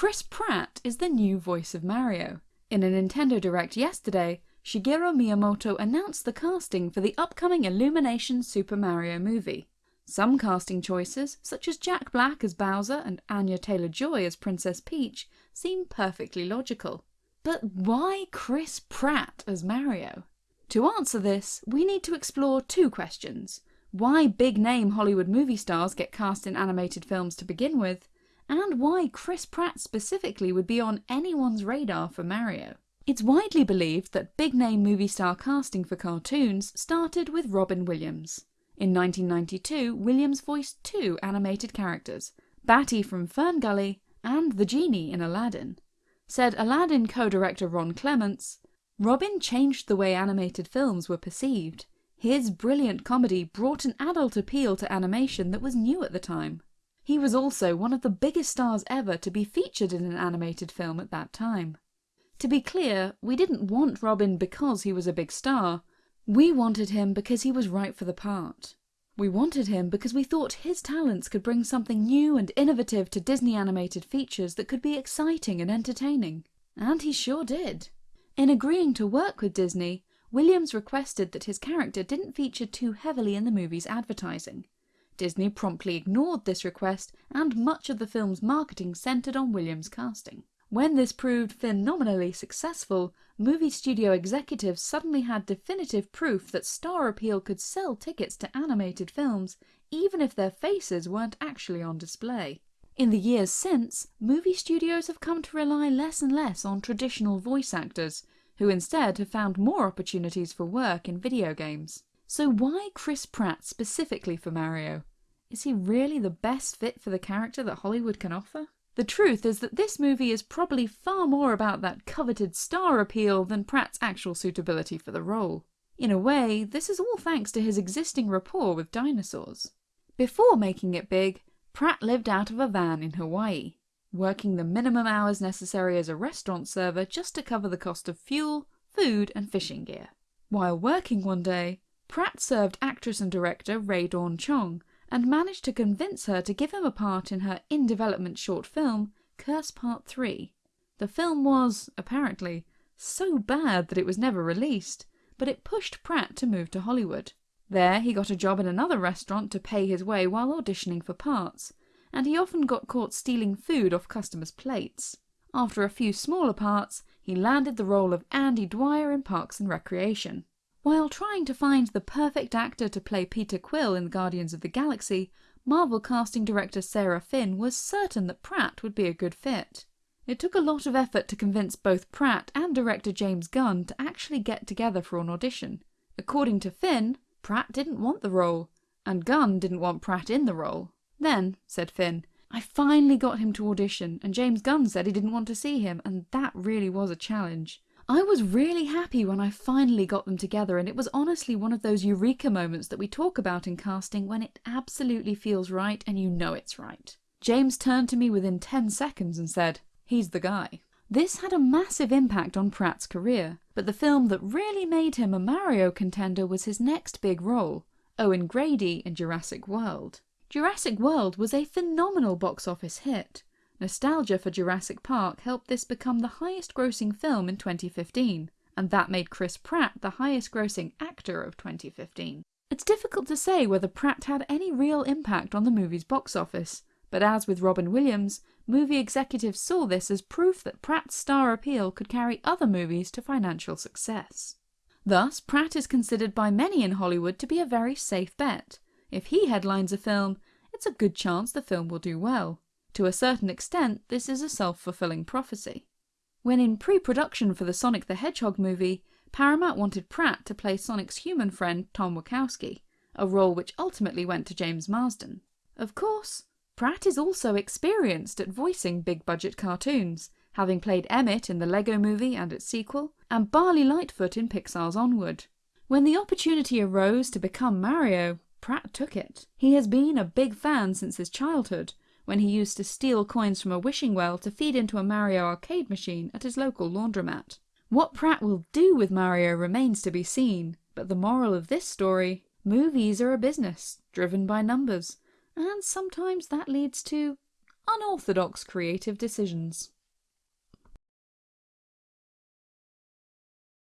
Chris Pratt is the new voice of Mario. In a Nintendo Direct yesterday, Shigeru Miyamoto announced the casting for the upcoming Illumination Super Mario movie. Some casting choices, such as Jack Black as Bowser and Anya Taylor-Joy as Princess Peach, seem perfectly logical. But why Chris Pratt as Mario? To answer this, we need to explore two questions. Why big name Hollywood movie stars get cast in animated films to begin with, and why Chris Pratt specifically would be on anyone's radar for Mario. It's widely believed that big name movie star casting for cartoons started with Robin Williams. In 1992, Williams voiced two animated characters, Batty from Ferngully and the Genie in Aladdin. Said Aladdin co-director Ron Clements, Robin changed the way animated films were perceived. His brilliant comedy brought an adult appeal to animation that was new at the time. He was also one of the biggest stars ever to be featured in an animated film at that time. To be clear, we didn't want Robin because he was a big star, we wanted him because he was right for the part. We wanted him because we thought his talents could bring something new and innovative to Disney animated features that could be exciting and entertaining. And he sure did. In agreeing to work with Disney, Williams requested that his character didn't feature too heavily in the movie's advertising. Disney promptly ignored this request and much of the film's marketing centred on Williams' casting. When this proved phenomenally successful, movie studio executives suddenly had definitive proof that star appeal could sell tickets to animated films even if their faces weren't actually on display. In the years since, movie studios have come to rely less and less on traditional voice actors, who instead have found more opportunities for work in video games. So why Chris Pratt specifically for Mario? Is he really the best fit for the character that Hollywood can offer? The truth is that this movie is probably far more about that coveted star appeal than Pratt's actual suitability for the role. In a way, this is all thanks to his existing rapport with dinosaurs. Before making it big, Pratt lived out of a van in Hawaii, working the minimum hours necessary as a restaurant server just to cover the cost of fuel, food and fishing gear. While working one day, Pratt served actress and director Rae Dawn Chong and managed to convince her to give him a part in her in-development short film, Curse Part 3. The film was, apparently, so bad that it was never released, but it pushed Pratt to move to Hollywood. There he got a job in another restaurant to pay his way while auditioning for parts, and he often got caught stealing food off customers' plates. After a few smaller parts, he landed the role of Andy Dwyer in Parks and Recreation. While trying to find the perfect actor to play Peter Quill in Guardians of the Galaxy, Marvel casting director Sarah Finn was certain that Pratt would be a good fit. It took a lot of effort to convince both Pratt and director James Gunn to actually get together for an audition. According to Finn, Pratt didn't want the role, and Gunn didn't want Pratt in the role. Then, said Finn, I finally got him to audition and James Gunn said he didn't want to see him and that really was a challenge. I was really happy when I finally got them together and it was honestly one of those eureka moments that we talk about in casting when it absolutely feels right and you know it's right. James turned to me within 10 seconds and said, he's the guy. This had a massive impact on Pratt's career, but the film that really made him a Mario contender was his next big role, Owen Grady in Jurassic World. Jurassic World was a phenomenal box office hit, Nostalgia for Jurassic Park helped this become the highest grossing film in 2015, and that made Chris Pratt the highest grossing actor of 2015. It's difficult to say whether Pratt had any real impact on the movie's box office, but as with Robin Williams, movie executives saw this as proof that Pratt's star appeal could carry other movies to financial success. Thus, Pratt is considered by many in Hollywood to be a very safe bet. If he headlines a film, it's a good chance the film will do well. To a certain extent, this is a self-fulfilling prophecy. When in pre-production for the Sonic the Hedgehog movie, Paramount wanted Pratt to play Sonic's human friend Tom Wachowski, a role which ultimately went to James Marsden. Of course, Pratt is also experienced at voicing big-budget cartoons, having played Emmett in the Lego movie and its sequel, and Barley Lightfoot in Pixar's Onward. When the opportunity arose to become Mario, Pratt took it. He has been a big fan since his childhood, when he used to steal coins from a wishing well to feed into a Mario arcade machine at his local laundromat. What Pratt will do with Mario remains to be seen, but the moral of this story, movies are a business, driven by numbers, and sometimes that leads to unorthodox creative decisions.